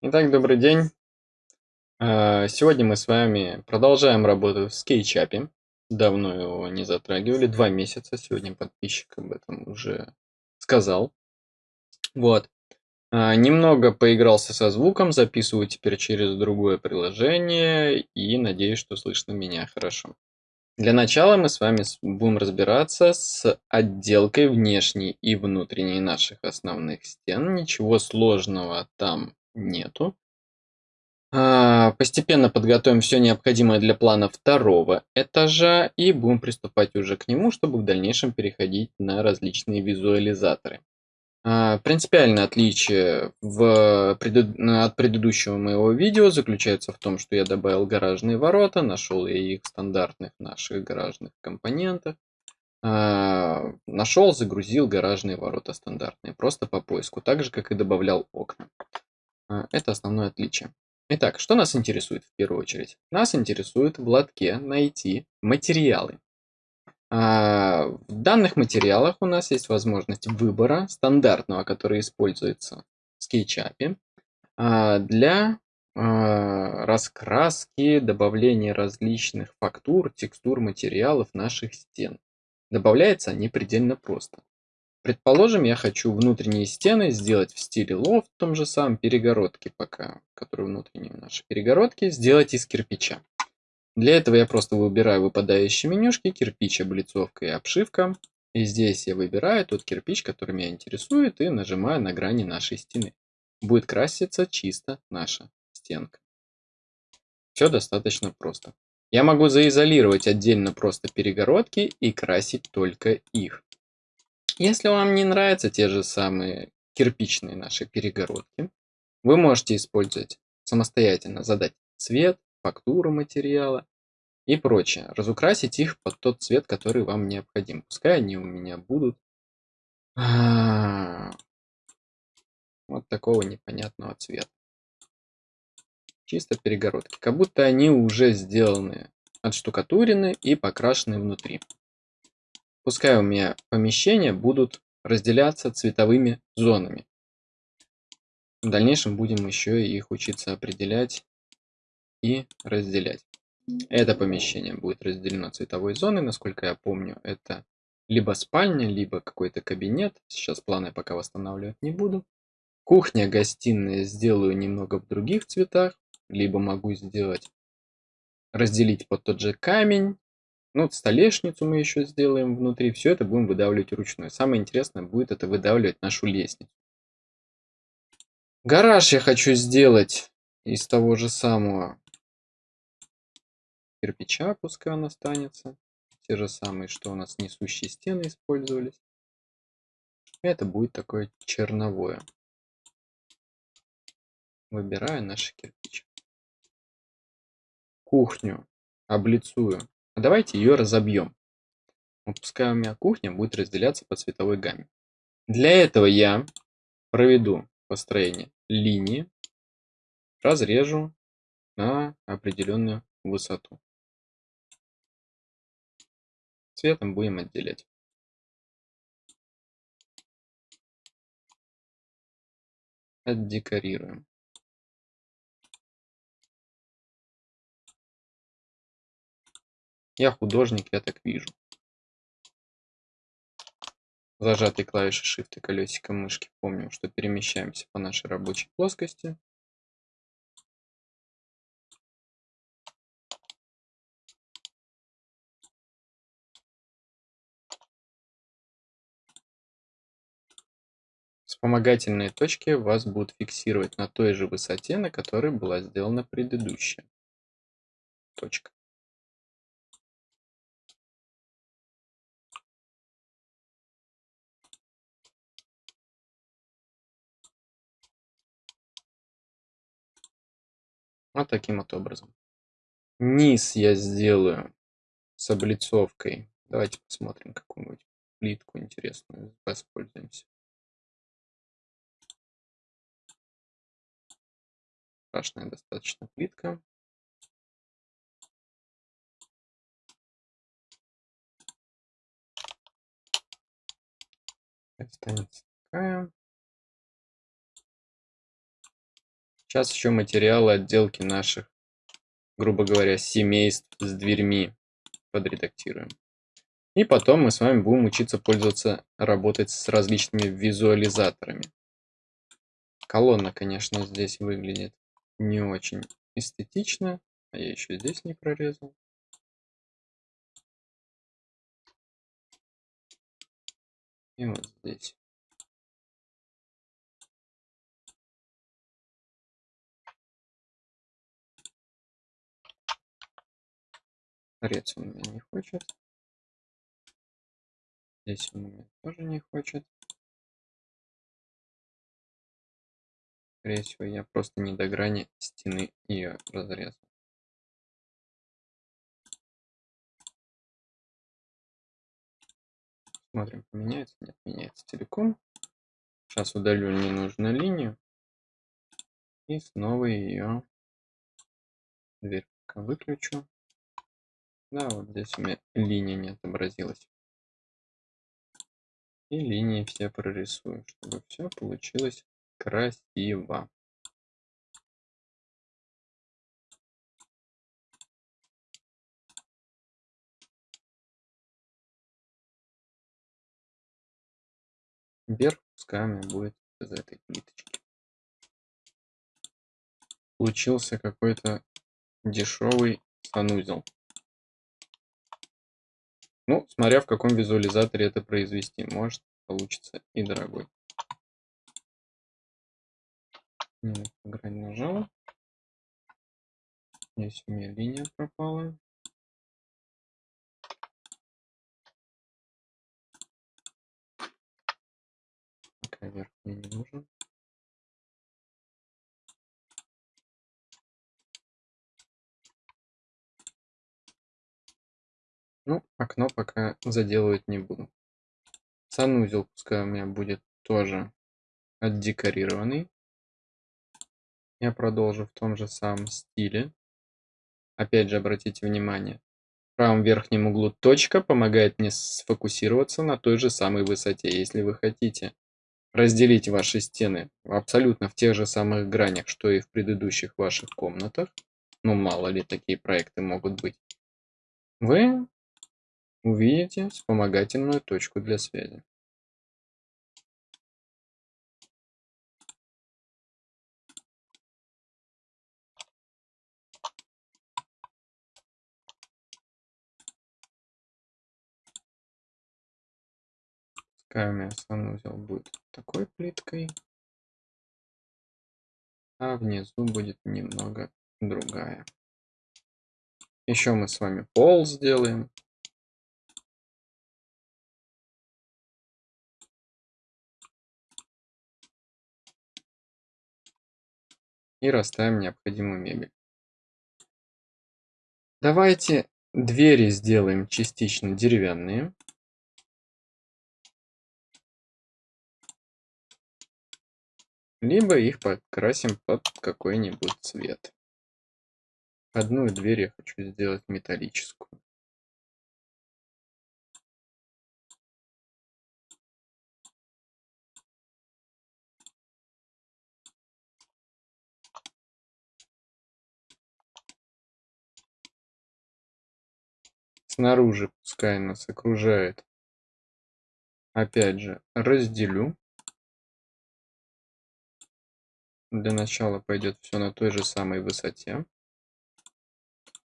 Итак, добрый день. А, сегодня мы с вами продолжаем работу в SketchUp. Давно его не затрагивали, два месяца. Сегодня подписчик об этом уже сказал. Вот. А, немного поигрался со звуком, записываю теперь через другое приложение и надеюсь, что слышно меня хорошо. Для начала мы с вами будем разбираться с отделкой внешней и внутренней наших основных стен. Ничего сложного там нету. А, постепенно подготовим все необходимое для плана второго этажа и будем приступать уже к нему, чтобы в дальнейшем переходить на различные визуализаторы. А, принципиальное отличие в пред... от предыдущего моего видео заключается в том, что я добавил гаражные ворота, нашел я их стандартных наших гаражных компонентах. А, нашел, загрузил гаражные ворота стандартные, просто по поиску, так же, как и добавлял окна. А, это основное отличие. Итак, что нас интересует в первую очередь? Нас интересует в лотке найти материалы. А, в данных материалах у нас есть возможность выбора стандартного, который используется в SketchUp а, для раскраски, добавления различных фактур, текстур, материалов наших стен. Добавляется они предельно просто. Предположим, я хочу внутренние стены сделать в стиле лофт, в том же самом перегородки пока, которые внутренние наши перегородки, сделать из кирпича. Для этого я просто выбираю выпадающие менюшки, кирпич, облицовка и обшивка. И здесь я выбираю тот кирпич, который меня интересует, и нажимаю на грани нашей стены. Будет краситься чисто наша стенка. Все достаточно просто. Я могу заизолировать отдельно просто перегородки и красить только их. Если вам не нравятся те же самые кирпичные наши перегородки, вы можете использовать самостоятельно, задать цвет, фактуру материала и прочее. Разукрасить их под тот цвет, который вам необходим. Пускай они у меня будут а, вот такого непонятного цвета. Чисто перегородки. Как будто они уже сделаны, отштукатурены и покрашены внутри. Пускай у меня помещения будут разделяться цветовыми зонами. В дальнейшем будем еще их учиться определять и разделять. Это помещение будет разделено цветовой зоной, насколько я помню, это либо спальня, либо какой-то кабинет. Сейчас планы пока восстанавливать не буду. Кухня, гостиная сделаю немного в других цветах, либо могу сделать, разделить под тот же камень. Ну, столешницу мы еще сделаем внутри. Все это будем выдавливать вручную. Самое интересное будет это выдавливать нашу лестницу. Гараж я хочу сделать из того же самого кирпича, пускай он останется. Те же самые, что у нас несущие стены использовались. Это будет такое черновое. Выбираю наши кирпичи. Кухню облицую. А давайте ее разобьем. Пускай у меня кухня будет разделяться по цветовой гамме. Для этого я проведу построение линии, разрежу на определенную высоту. Цветом будем отделять. Отдекорируем. Я художник, я так вижу. Зажатой клавишей Shift и колесиком мышки помним, что перемещаемся по нашей рабочей плоскости. Вспомогательные точки вас будут фиксировать на той же высоте, на которой была сделана предыдущая точка. Вот таким вот образом. Низ я сделаю с облицовкой. Давайте посмотрим какую-нибудь плитку интересную, воспользуемся. страшная достаточно плитка. Останется такая. Сейчас еще материалы отделки наших, грубо говоря, семейств с дверьми подредактируем. И потом мы с вами будем учиться пользоваться, работать с различными визуализаторами. Колонна, конечно, здесь выглядит не очень эстетично. А я еще здесь не прорезал. И вот здесь. Торец у меня не хочет. Здесь он меня тоже не хочет. Скорее всего, я просто не до грани стены ее разрезал. Смотрим, поменяется. Нет, меняется целиком. Сейчас удалю ненужную линию. И снова ее дверь выключу. Да, вот здесь у меня линия не отобразилась. И линии все прорисую, чтобы все получилось красиво. Вверх меня будет из этой плиточки. Получился какой-то дешевый санузел. Ну, смотря в каком визуализаторе это произвести, может получится и дорогой. Нет, грань нажала. Здесь у меня линия пропала. Пока верх Ну, окно пока заделывать не буду. Санузел пускай у меня будет тоже отдекорированный. Я продолжу в том же самом стиле. Опять же, обратите внимание, в правом верхнем углу точка помогает мне сфокусироваться на той же самой высоте. Если вы хотите разделить ваши стены абсолютно в тех же самых гранях, что и в предыдущих ваших комнатах, ну мало ли такие проекты могут быть, вы увидите вспомогательную точку для связи. Пускай у меня санузел будет такой плиткой, а внизу будет немного другая. Еще мы с вами пол сделаем. И расставим необходимую мебель. Давайте двери сделаем частично деревянные. Либо их подкрасим под какой-нибудь цвет. Одну дверь я хочу сделать металлическую. Снаружи пускай нас окружает. Опять же, разделю. Для начала пойдет все на той же самой высоте.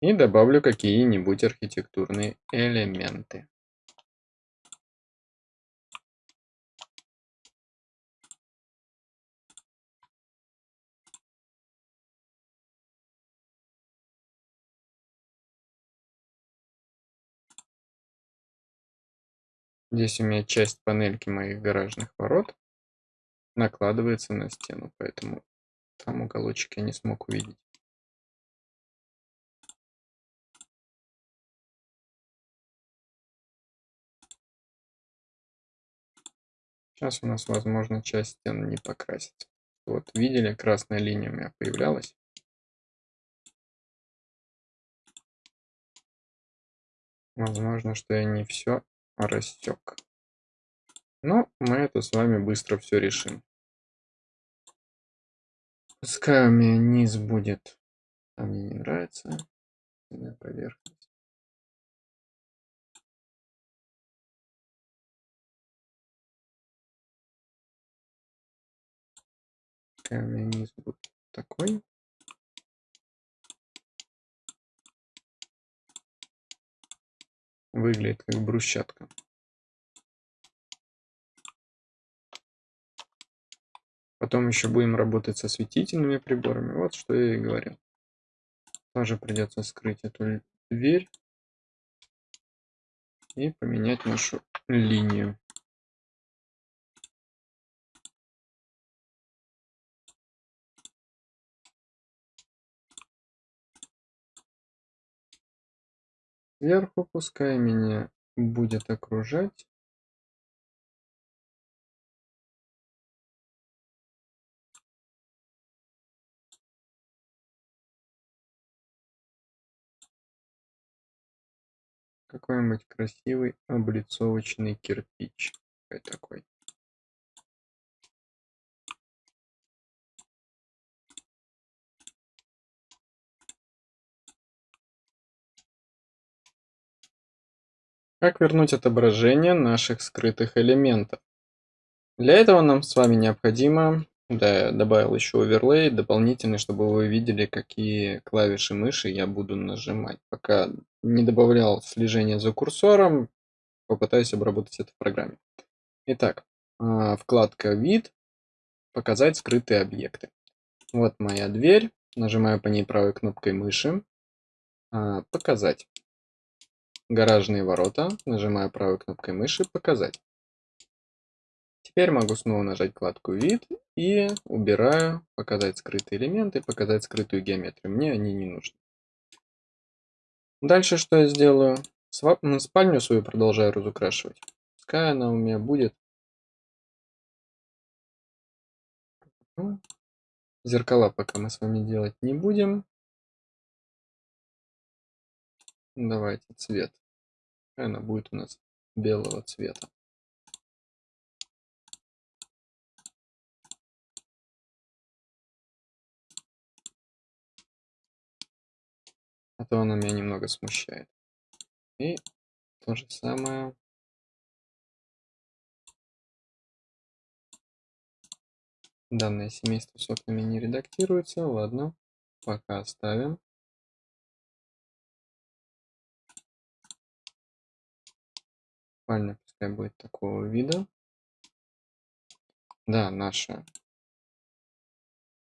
И добавлю какие-нибудь архитектурные элементы. Здесь у меня часть панельки моих гаражных ворот накладывается на стену, поэтому там уголочек я не смог увидеть. Сейчас у нас, возможно, часть стены не покрасится. Вот, видели, красная линия у меня появлялась. Возможно, что я не все рассек. Но мы это с вами быстро все решим. Пускай у меня низ будет, а мне не нравится поверхность. Пускай у меня низ будет такой. Выглядит как брусчатка. Потом еще будем работать со светительными приборами. Вот что я и говорил. Тоже придется скрыть эту дверь и поменять нашу линию. Сверху пускай меня будет окружать. Какой-нибудь красивый облицовочный кирпич. Такой Как вернуть отображение наших скрытых элементов? Для этого нам с вами необходимо, да, я добавил еще оверлей дополнительный, чтобы вы видели, какие клавиши мыши я буду нажимать. Пока не добавлял слежение за курсором, попытаюсь обработать это в программе. Итак, а, вкладка «Вид», «Показать скрытые объекты». Вот моя дверь, нажимаю по ней правой кнопкой мыши, а, «Показать» гаражные ворота, нажимаю правой кнопкой мыши «Показать». Теперь могу снова нажать вкладку «Вид» и убираю «Показать скрытые элементы», «Показать скрытую геометрию». Мне они не нужны. Дальше что я сделаю? Спальню свою продолжаю разукрашивать. Пускай она у меня будет. Зеркала пока мы с вами делать не будем. Давайте цвет. Она будет у нас белого цвета. А то она меня немного смущает. И то же самое. Данное семейство с окнами не редактируется. Ладно, пока оставим. Спальня пускай будет такого вида. Да, наша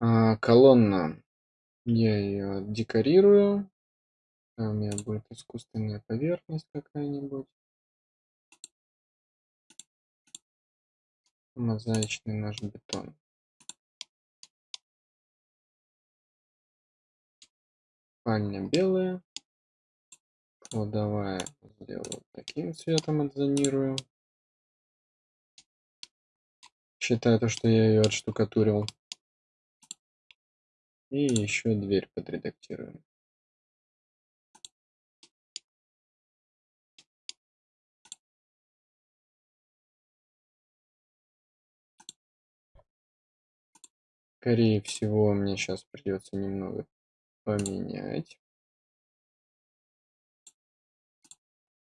а, колонна. Я ее декорирую. у меня будет искусственная поверхность какая-нибудь. Мозаичный наш бетон. Спальня белая. Кладовая сделаю таким цветом отзонирую. Считаю то, что я ее отштукатурил. И еще дверь подредактирую. Скорее всего, мне сейчас придется немного поменять.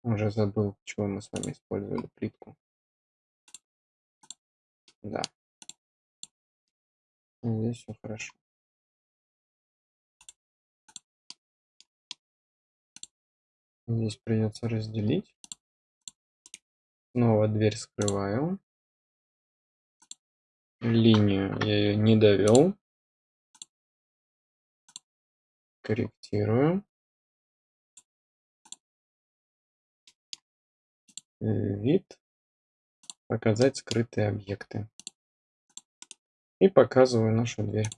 Уже забыл, чего мы с вами использовали плитку. Да. Здесь все хорошо. Здесь придется разделить. Снова дверь скрываю. Линию я ее не довел. Корректирую. Вид, показать скрытые объекты. И показываю нашу дверь.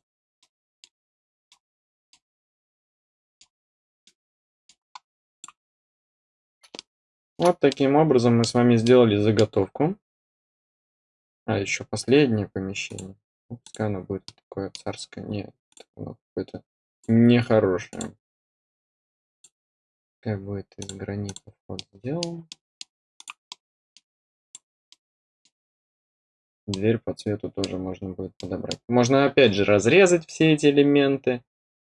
Вот таким образом мы с вами сделали заготовку. А еще последнее помещение. Пускай оно будет такое царское. Нет, оно какое-то нехорошее. Как будет из гранита вход сделан. Дверь по цвету тоже можно будет подобрать. Можно опять же разрезать все эти элементы,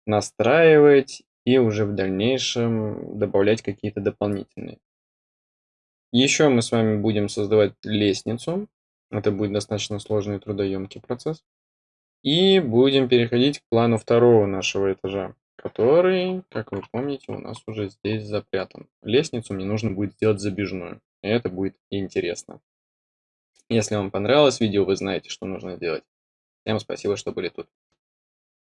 настраивать и уже в дальнейшем добавлять какие-то дополнительные. Еще мы с вами будем создавать лестницу. Это будет достаточно сложный и трудоемкий процесс. И будем переходить к плану второго нашего этажа, который, как вы помните, у нас уже здесь запрятан. Лестницу мне нужно будет сделать забежную. И это будет интересно. Если вам понравилось видео, вы знаете, что нужно делать. Всем спасибо, что были тут.